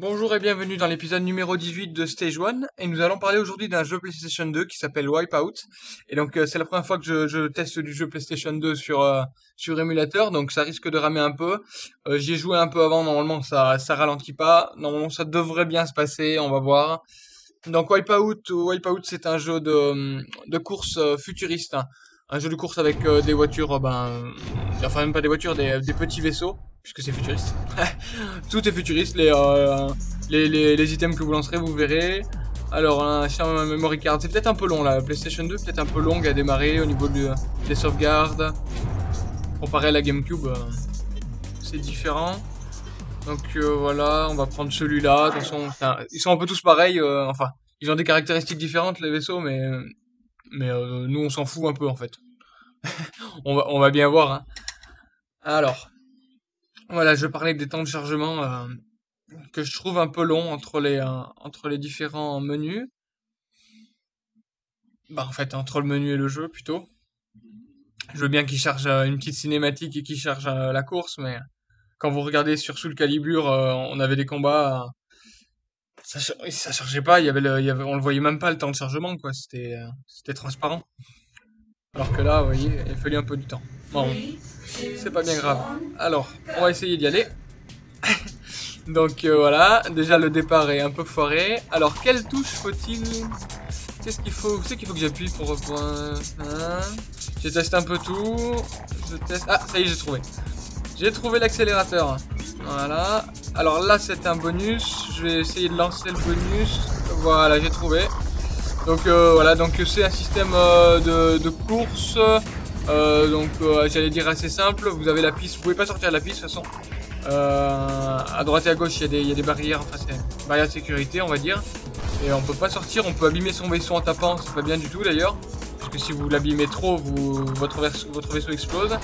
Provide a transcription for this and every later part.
Bonjour et bienvenue dans l'épisode numéro 18 de Stage 1 et nous allons parler aujourd'hui d'un jeu PlayStation 2 qui s'appelle Wipeout. Et donc euh, c'est la première fois que je, teste du jeu PlayStation 2 sur euh, sur émulateur donc ça risque de ramer un peu. Euh, j'y ai joué un peu avant normalement ça ça ralentit pas. Normalement ça devrait bien se passer on va voir. Donc Wipeout Wipeout c'est un jeu de de course futuriste hein. Un jeu de course avec des voitures ben enfin même pas des voitures des, petits vaisseaux puisque c'est futuriste. Tout est futuriste, euh, les, les, les, items que vous lancerez, vous verrez. Alors, un memory card, c'est peut-être un peu long la PlayStation 2, peut-être un peu longue à démarrer au niveau des sauvegardes. Comparé à la GameCube, euh, c'est différent. Donc euh, voilà, on va prendre celui-là. De toute façon, ils sont un peu tous pareils. enfin, ils ont des caractéristiques différentes les vaisseaux, mais mais nous on s'en fout un peu en fait. on va on va bien voir. Hein. Alors, voilà, je parlais des temps de chargement euh, que je trouve un peu long entre les, euh, entre les différents menus. Bah, en fait, entre le menu et le jeu, plutôt. Je veux bien qu'il charge euh, une petite cinématique et qu'il charge la course, mais quand vous regardez sur Soul Calibur, on avait des combats. ça, ça chargeait pas, il y avait, le, on le voyait même pas le temps de chargement, quoi. C'était, c'était transparent. Alors que là, vous voyez, il a fallu un peu du temps. Bon, c'est pas bien grave. Alors, on va essayer d'y aller. Donc euh, voilà, déjà le départ est un peu foiré. Alors, quelle touche faut-il Qu'est-ce qu'il faut C'est qu'il faut que j'appuie pour reprendre. Hein je teste un peu tout. Je teste. Ah, ça y est, j'ai trouvé. J'ai trouvé l'accélérateur. Voilà. Alors là, c'est un bonus. Je vais essayer de lancer le bonus. Voilà, j'ai trouvé. Donc euh, voilà, donc c'est un système euh, de, course euh, donc j'allais dire assez simple, vous avez la piste, vous pouvez pas sortir de la piste de toute façon. À droite et à gauche il y, a des barrières, enfin c'est barrière de sécurité on va dire. Et on peut pas sortir, on peut abîmer son vaisseau en tapant, c'est pas bien du tout d'ailleurs. Parce que si vous l'abîmez trop, votre vaisseau explose.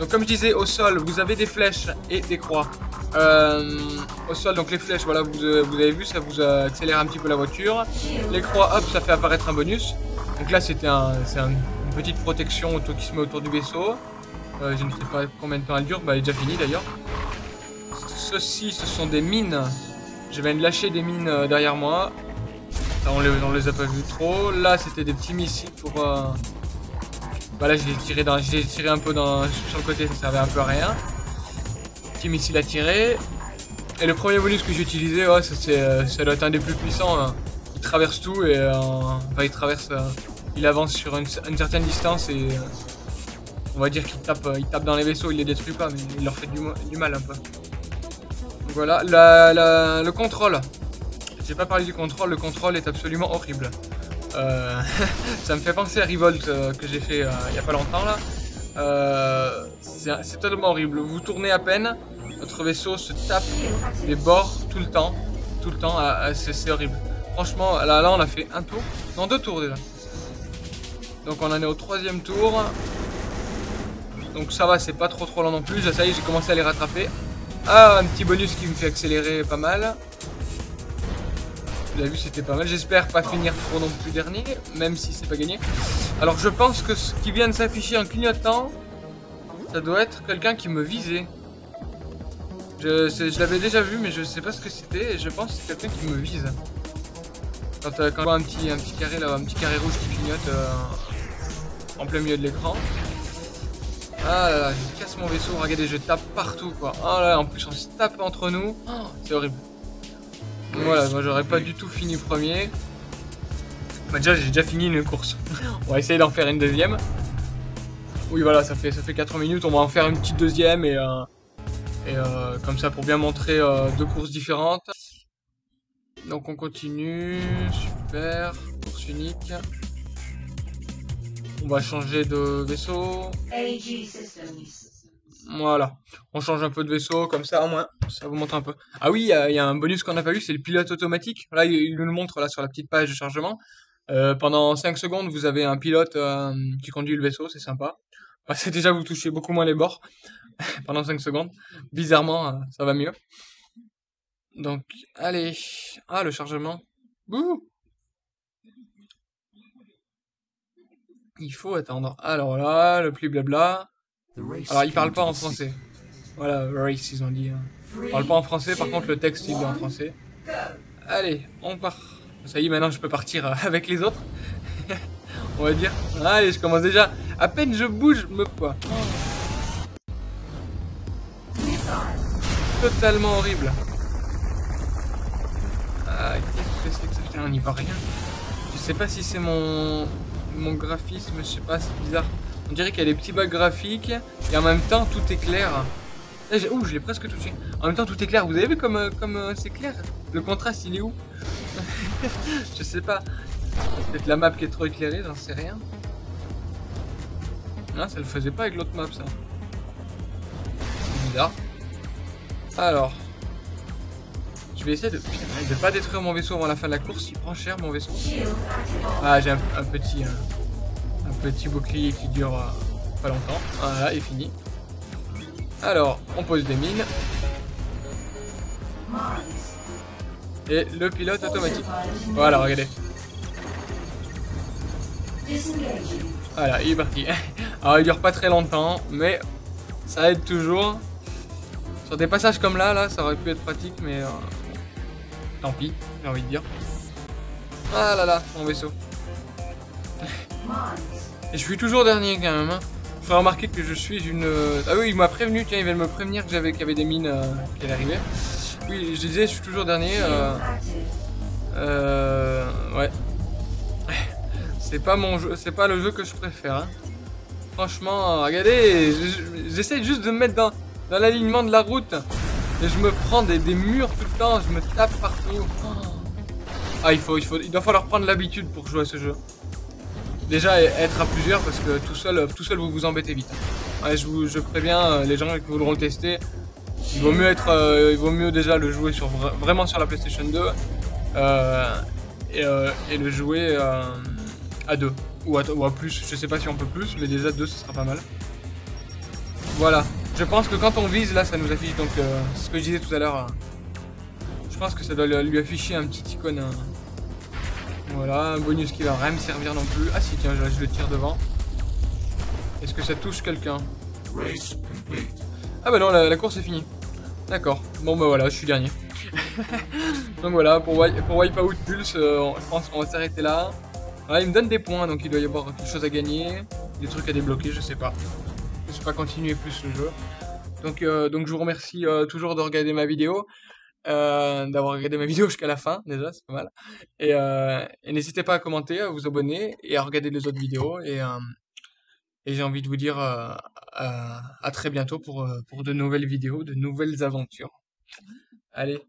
Donc comme je disais, au sol, vous avez des flèches et des croix. Euh, au sol, donc les flèches, voilà, vous, vous, avez vu, ça vous accélère un petit peu la voiture. Les croix, hop, ça fait apparaître un bonus. Donc là, c'était un, un, petite protection auto qui se met autour du vaisseau. Euh, je ne sais pas combien de temps elle dure, bah, elle est déjà finie d'ailleurs. Ceci, ce sont des mines. Je viens de lâcher des mines euh, derrière moi. on, les, les a pas vu trop. Là, c'était des petits missiles pour... Euh... Bah là, j'ai tiré, dans, tiré un peu dans, sur le côté, ça servait un peu à rien. Petit missile à tirer. Et le premier bonus que j'ai utilisé, ouais, ça, euh, ça doit être un des plus puissants. Hein. Il traverse tout et... Euh, enfin, il traverse il avance sur une, certaine distance et euh, on va dire qu'il tape, il tape dans les vaisseaux, il les détruit pas, mais il leur fait du, mal un peu. Voilà, le contrôle. J'ai pas parlé du contrôle, le contrôle est absolument horrible. Euh, ça me fait penser à Revolt euh, que j'ai fait il y a pas longtemps là. C'est totalement horrible. Vous tournez à peine, votre vaisseau se tape les bords tout le temps. Tout le temps, ah, ah, c'est horrible. Franchement, là, là on a fait un tour, non deux tours déjà. Donc on en est au troisième tour. Donc ça va, c'est pas trop trop lent non plus. Ça y est, j'ai commencé à les rattraper. Ah, un petit bonus qui me fait accélérer pas mal. Vous avez vu, c'était pas mal. J'espère pas finir trop non plus dernier, même si c'est pas gagné. Alors je pense que ce qui vient de s'afficher en clignotant, ça doit être quelqu'un qui me visait. Je, l'avais déjà vu, mais je sais pas ce que c'était. Et je pense que c'est quelqu'un qui me vise. Quand, euh, quand on voit un petit, carré un petit rouge qui clignote euh, en plein milieu de l'écran. Ah là là, je casse mon vaisseau, regardez, je tape partout quoi. Ah là, en plus on se tape entre nous. Oh, c'est horrible. Voilà, moi j'aurais pas du tout fini premier. Bah déjà j'ai déjà fini une course. on va essayer d'en faire une deuxième. Oui voilà, ça fait ça fait 4 minutes, on va en faire une petite deuxième et, euh, et euh, comme ça pour bien montrer euh, deux courses différentes. Donc on continue, super, course unique. On va changer de vaisseau. Voilà, on change un peu de vaisseau, comme ça au moins, ça vous montre un peu. Ah oui, il y, a un bonus qu'on n'a pas vu, c'est le pilote automatique. Là, il nous le montre là sur la petite page de chargement. Euh, pendant 5 secondes, vous avez un pilote euh, qui conduit le vaisseau, c'est sympa. c'est déjà, vous touchez beaucoup moins les bords pendant 5 secondes. Bizarrement, euh, ça va mieux. Donc, allez. Ah, le chargement. Il faut attendre. Alors là, le plus blabla. Alors, il parle pas en français. Voilà, race, ils ont dit. Hein. Il parle pas en français, par contre, le texte, il est en français. Allez, on part. Ça y est, maintenant, je peux partir euh, avec les autres. on va dire. Allez, je commence déjà. À peine je bouge, me quoi. Totalement horrible. Ah, qu'est-ce que c'est que ça Putain, on n'y voit rien. Je sais pas si c'est mon mon graphisme, je sais pas, c'est bizarre. On dirait qu'il y a des petits bugs graphiques et en même temps tout est clair. Eh, ouh, je l'ai presque touché. En même temps tout est clair. Vous avez vu comme euh, euh, c'est clair? Le contraste il est où Je sais pas. Peut-être la map qui est trop éclairée, j'en sais rien. Non, ça le faisait pas avec l'autre map ça. bizarre. Alors. Je vais essayer de... de pas détruire mon vaisseau avant la fin de la course. Il prend cher mon vaisseau. Ah, j'ai un, petit... Un, petit bouclier qui dure euh, pas longtemps. Voilà, est fini. Alors, on pose des mines. Et le pilote automatique. Voilà, regardez. Voilà, il est parti. Alors, il dure pas très longtemps, mais ça aide toujours. Sur des passages comme là, là, ça aurait pu être pratique, mais... Euh, Tant pis, j'ai envie de dire. Ah là là, mon vaisseau. Et je suis toujours dernier quand même. Hein. Faut remarquer que je suis une... Euh, ah oui, il m'a prévenu, tiens, il vient de me prévenir qu'il y avait des mines euh, qui allaient arriver. Oui, je disais, je suis toujours dernier. Euh... euh ouais. C'est pas mon jeu, c'est pas le jeu que je préfère. Hein. Franchement, regardez, j'essaie juste de me mettre dans, dans l'alignement de la route. Et je me prends des, murs tout le temps, je me tape partout. Ah, il faut, il faut, il doit falloir prendre l'habitude pour jouer à ce jeu. Déjà, être à plusieurs, parce que tout seul, tout seul vous vous embêtez vite. Ouais, je, vous, je préviens euh, les gens qui voudront le tester. Il vaut mieux être, euh, il déjà le jouer sur vraiment sur la PlayStation 2 euh, et, le jouer à deux ou à, plus. Je sais pas si on peut plus, mais déjà deux, ce sera pas mal. Voilà. Je pense que quand on vise, là, ça nous affiche. Donc, euh, ce que je disais tout à l'heure. je pense que ça doit lui afficher un petit icône. voilà, un bonus qui va rien me servir non plus. Ah si, tiens, je, le tire devant. Est-ce que ça touche quelqu'un? Ah bah non, la, course est finie. D'accord. Bon bah voilà, je suis dernier. donc voilà, pour, pour Wipeout Pulse, euh, je pense qu'on va s'arrêter là. il me donne des points, donc il doit y avoir quelque chose à gagner. Des trucs à débloquer, je sais pas je pas continuer plus le jeu. Donc, euh, donc je vous remercie euh, toujours de regarder ma vidéo, d'avoir regardé ma vidéo jusqu'à la fin, déjà, c'est pas mal. Et, et n'hésitez pas à commenter, à vous abonner et à regarder les autres vidéos. Et, et j'ai envie de vous dire à très bientôt pour, pour de nouvelles vidéos, de nouvelles aventures. Allez.